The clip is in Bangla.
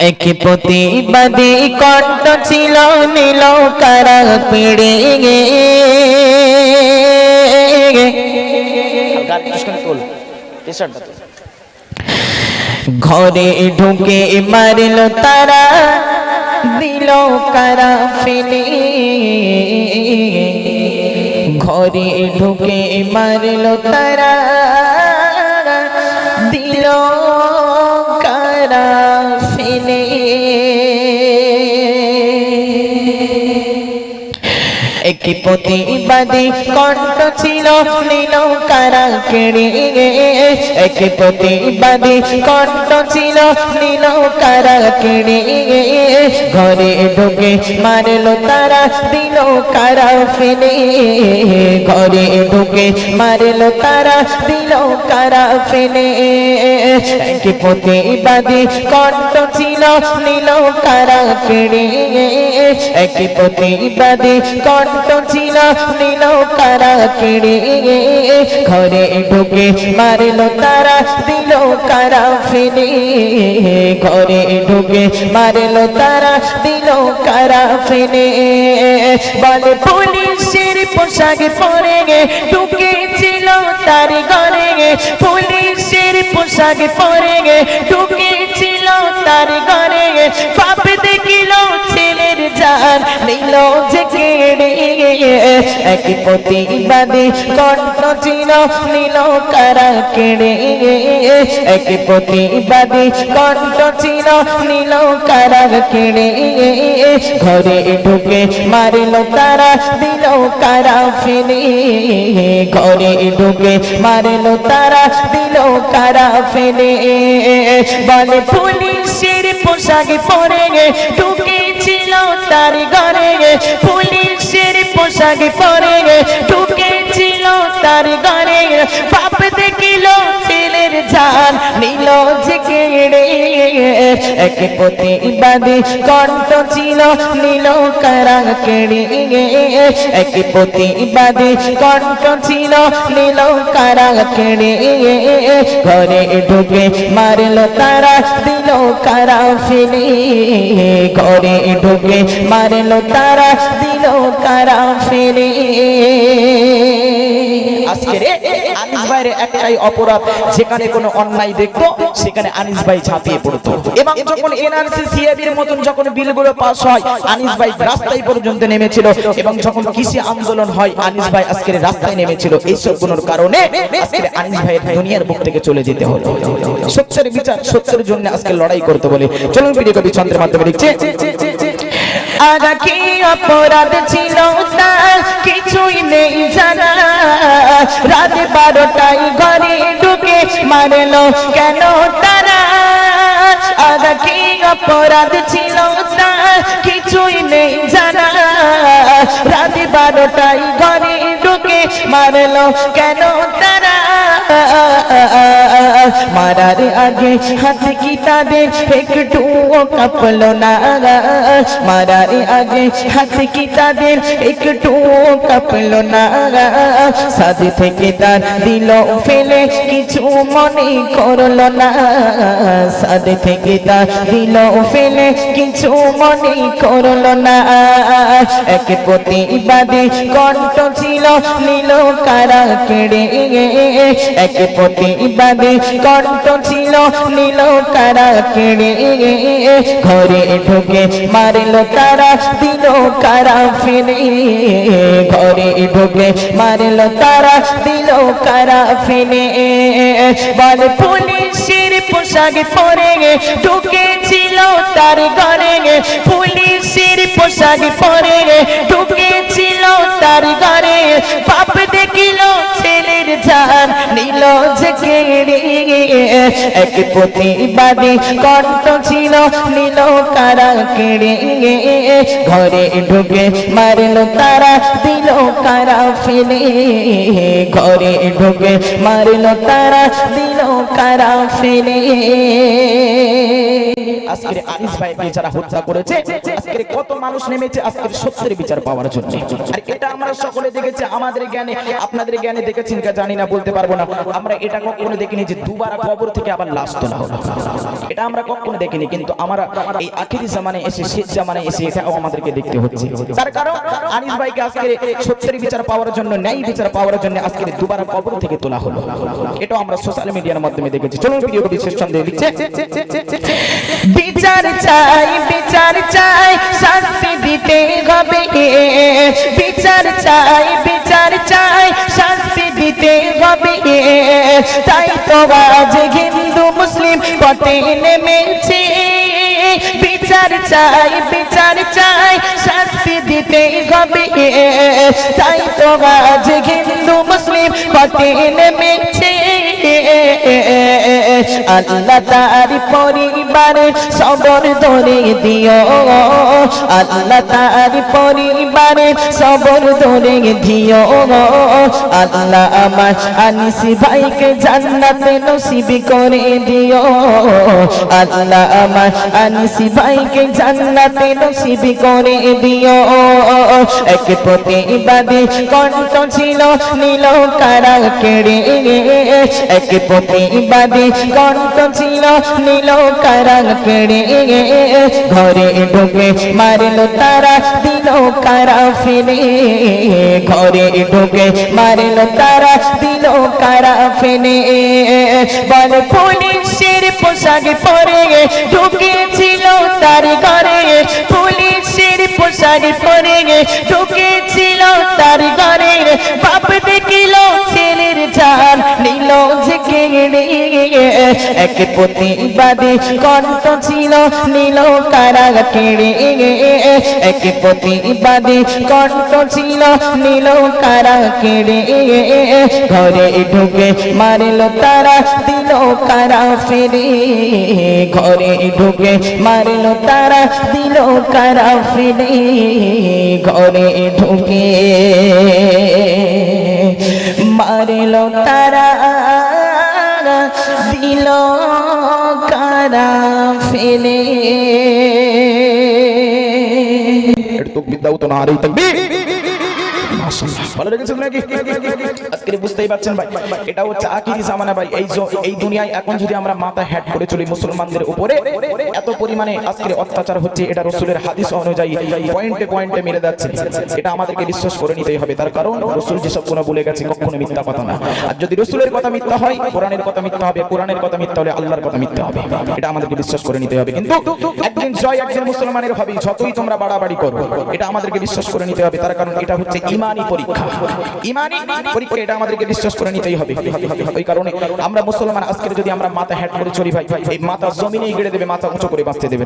এক প্রতিবাদী কণ্ঠ ছিল নীল কারা পিড়ে ঘরে ঢুকে মারল তারা দিল কারা ফেলে। ঘরে ঢুকে মারল তারা দিল একটি প্রতিবাদী কণ্ঠ ছিল ছিল নীল কারা কেড়ে ঘরে ঢুকে মারল তারা দিল কারা ফেলে। ঘরে ঢুকে মারল তারা দিল কারা ফেলে। একটি প্রতিবাদী কণ্ঠ ছিল নীল কারা কেড়ে একটি প্রতিবাদী কণ্ঠ ছিল নীল কারা কেড়ে? ঘরে ঢুকে মারল তারা, দিল কারা ফেলে? ঘরে ঢুকে মারল তারা, দিল কারা ফেলে? বলে, পুলিশের পোশাক পরে গে ঢুকে ছিল তার ঘরে। গে পুলিশের পোশাক পরে গে ঢুকে ছিল তার ঘরে। গে পাপ দেখিল জান নিল যে কেড়ে। এক প্রতিবাদী কণ্ঠ ছিল নীল কারা কেড়ে। এক প্রতিবাদী কণ্ঠ ছিল নীল কারা কেড়ে। ঘরে ঢুকে মারিল তারা, দিল কারা ফেলে। ঘরে ঢুকে মারিল তারা, দিল কারা ফেলে। বলে, পুলিশের পোশাক পরে ঢুকেছিল তার ঘরে গে পুলিশের পোশাক পরে ঢুকেছিল তার ঘরে। বাপ দেখিল ছেলের জান নিল যে কেড়ে এক প্রতিবাদী কণ্ঠ ছিল, নীল কারা কেড়ে। এক প্রতিবাদী কণ্ঠ ছিল, নীল কারা কেড়ে। ঘরে ঢুকে মারল তারা, দিল কারা ফেলে। ঘরে ঢুকে মারল তারা, দিল কারা আজকে আনিস ভাইয়ের একটাই অপরাধ অন্যায় দেখতো, সেখানে আনিস ভাই পড়তো। এবং যখন এনআরসি সিএবির মতন যখন বিলগুলো পাস হয়, আনিস ভাই রাস্তায় পর্যন্ত নেমেছিল। এবং যখন কৃষি আন্দোলন হয়, আনিস ভাই রাস্তায় নেমেছিল। এই সবগুলোর কারণে আজকের আনিস দুনিয়ার বুক থেকে চলে যেতে হলো। সত্যের বিচার, সত্যের জন্য আজকে লড়াই করতে বলে। চলুন ভিডিও কবি চন্দ্রের মাধ্যমে লিখছে। আগা কি অপরাধ ছিল তার কিছুই নেই জানা। রাত বারোটায় ঘরে ঢুকে মারলো কেন তারা? আগা কি অপরাধ ছিল তার কিছুই নেই জানা। রাত বারোটায় ঘরে ঢুকে মারলো কেন তারা? মারার আগে হাত কি তাদের একটু কাঁপলো না? মারার আগে হাত কি তাদের একটু কাঁপলো না? সাথে থেকে তার দিল ফেলে কিছু মনে করল না। সাথে থেকে তার দিল ফেলে কিছু মনে করল না। এক প্রতিবাদী কণ্ঠ ছিল নীল কারা কেড়ে। এক প্রতিবাদী কণ্ঠ ছিল, নীল কারা কেড়ে ঘরে ঢুকে মারল তারা, দিল কারা ফেলে ঘরে ঢুকে মারল তারা, দিল কারা ফেলে বল পুলিশের পোশাক পরে ঢুকেছিল তার ঘরে, পুলিশের পোশাক পরে গে ঢুকেছিল তার ঘরে, বাপ দেখিল ছেলের জান নিল এক প্রতিবাদী ছিল, নিল কারা কেড়ে। ঘরে ঢুকে মারল তারা দিল কারা ফেলে, ঘরে ঢুকে মারল তারা, দিল কারা ফেলে। আমাদের জ্ঞানে, আপনাদের জ্ঞানে বলতে পারব না। আমরা এটা দেখিনি যে দুবার থেকে আবার এটা আমরা কখনো দেখিনি, কিন্তু আমরা জামানে এসে, শেষ জামানে এসে আমাদেরকে দেখতে হচ্ছে। তার কারণ আনিস ভাইকে আজকে সত্যের বিচার পাওয়ার জন্য, ন্যায় বিচার পাওয়ার জন্য আজকে দুবার কবর থেকে তোলা হলো। এটাও আমরা সোশ্যাল মিডিয়ার মাধ্যমে দেখেছি। চলুন ভিডিওটি বিশেষ সন্দেহ লিখছে বিচার চাই বিচার চাই, শাস্তি দিতে হবে। বিচার চাই বিচার চাই, শাস্তি দিতে হবে। তাই তো আজ হিন্দু, মুসলিম পথে নেমেছে। বিচার চাই বিচার চাই শাস্তি দিতে হবে। তাই তো আজ হিন্দু মুসলিম পথে নেমেছে। আল্লাহ তার পরিবারে সবর ধরে দিও। আল্লাহ তার পরিবারে সবর ধরে দিও। আল্লাহ আমার আনিসি ভাইকে জান্নাতে নসিব করে দিও। আল্লাহ আমার আনিসি ভাইকে জান্নাতে নসিব করে দিও। এক প্রতিবাদী কণ্ঠ ছিল নীল কারা কেড়ে। এক প্রতিবাদী কণ্ঠ ছিল নীল কারা কেড়ে ঘরে ঢুকে মারল তারা দিল কারা ফেলে ঘরে ঢুকে মারল তারা দিল কারা ফেলে বল পুলিশের পোশাক পরে ঢুকেছিল তার ঘরে পুলিশের পোশাক পরে ঢুকেছিল তার ঘরে এক প্রতিবাদী কণ্ঠ ছিল নীল কারা কেড়ে এক প্রতিবাদী কণ্ঠ ছিল নীল কারা কেড়ে ঘরে ঢুকে মারল তারা দিল কারা ফেরে। ঘরে ঢুকে মারল তারা দিল কারা ফেরে। ঘরে ঢুকে মারল তারা ফেলে এটা তো বিদ্যাও তো না আরেই থাকবে কখনো মিথ্যা কথা না। আর যদি রসুলের কথা মিথ্যা হয়, কোরআনের কথা মিথ্যা হবে, কোরআনের কথা মিথ্যা হলে আল্লাহর কথা মিথ্যা হবে। এটা আমাদেরকে বিশ্বাস করে নিতে হবে। কিন্তু একদিন জয় একজন মুসলমানের হবে, যতই তোমরা বাড়াবাড়ি করো, এটা আমাদেরকে বিশ্বাস করে নিতে হবে। তার কারণ এটা হচ্ছে ইমানি। এটা আমাদেরকে বিশ্বাস করে নিতেই হবে কারণে আমরা মুসলমান আজকে যদি আমরা মাথা হ্যাট করে চলি ভাই, এই মাথা জমিনেই গেড়ে দেবে, মাথা উঁচু করে বাঁচতে দেবে।